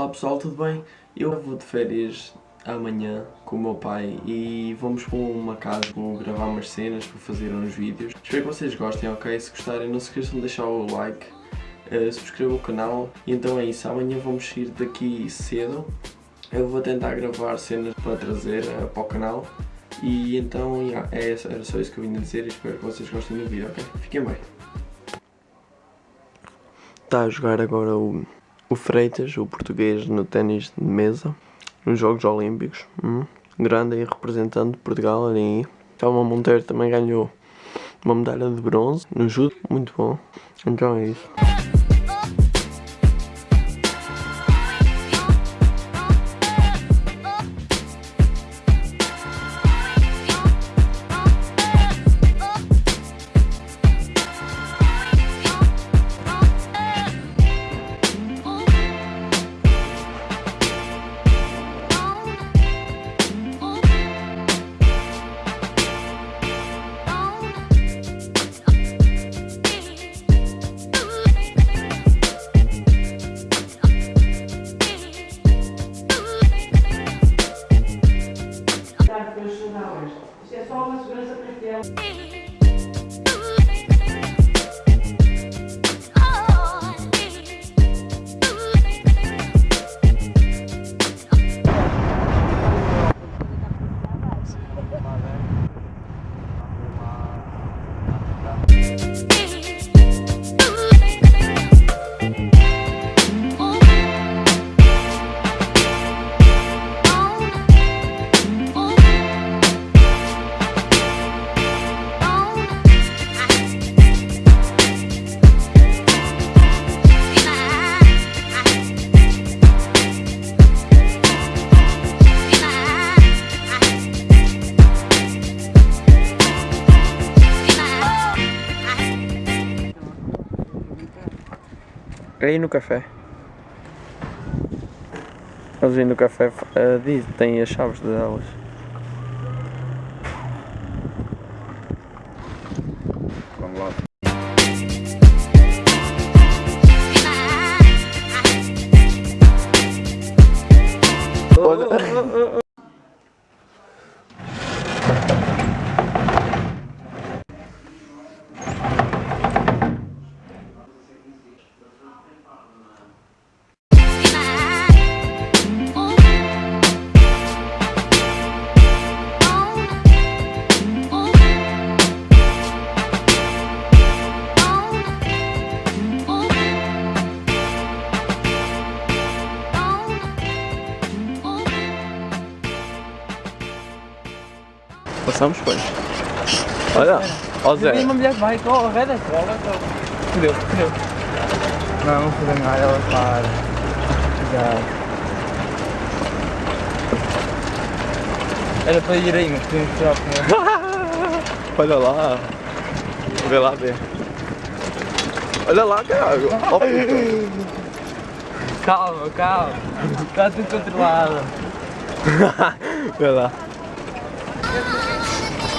Olá pessoal, tudo bem? Eu vou de férias amanhã com o meu pai e vamos para uma casa, vou gravar umas cenas, vou fazer uns vídeos. Espero que vocês gostem, ok? Se gostarem não se esqueçam de deixar o like, uh, subscrevam o canal e então é isso, amanhã vamos sair daqui cedo. Eu vou tentar gravar cenas para trazer uh, para o canal e então yeah, é, era só isso que eu vim dizer e espero que vocês gostem do vídeo, ok? Fiquem bem! Está a jogar agora o o Freitas, o português no ténis de mesa, nos Jogos Olímpicos. Hum, grande aí representante de Portugal ali. Calma Monteiro também ganhou uma medalha de bronze no judo, muito bom. Então é isso. Só uma segurança para Aí no café. Eles aí no café uh, diz, têm as chaves delas. Vamos lá. Olha. Passamos, pois. Olha, ó Zé. Tem uma mulher que vai com a reda. Fudeu, fudeu. Não, não fudeu nada, ela para. Já. Era para ir aí, mas podíamos tirar com Olha lá. Vê lá, vê. Olha lá, caralho. Ó, Calma, calma. Está tudo controlado. Vê lá.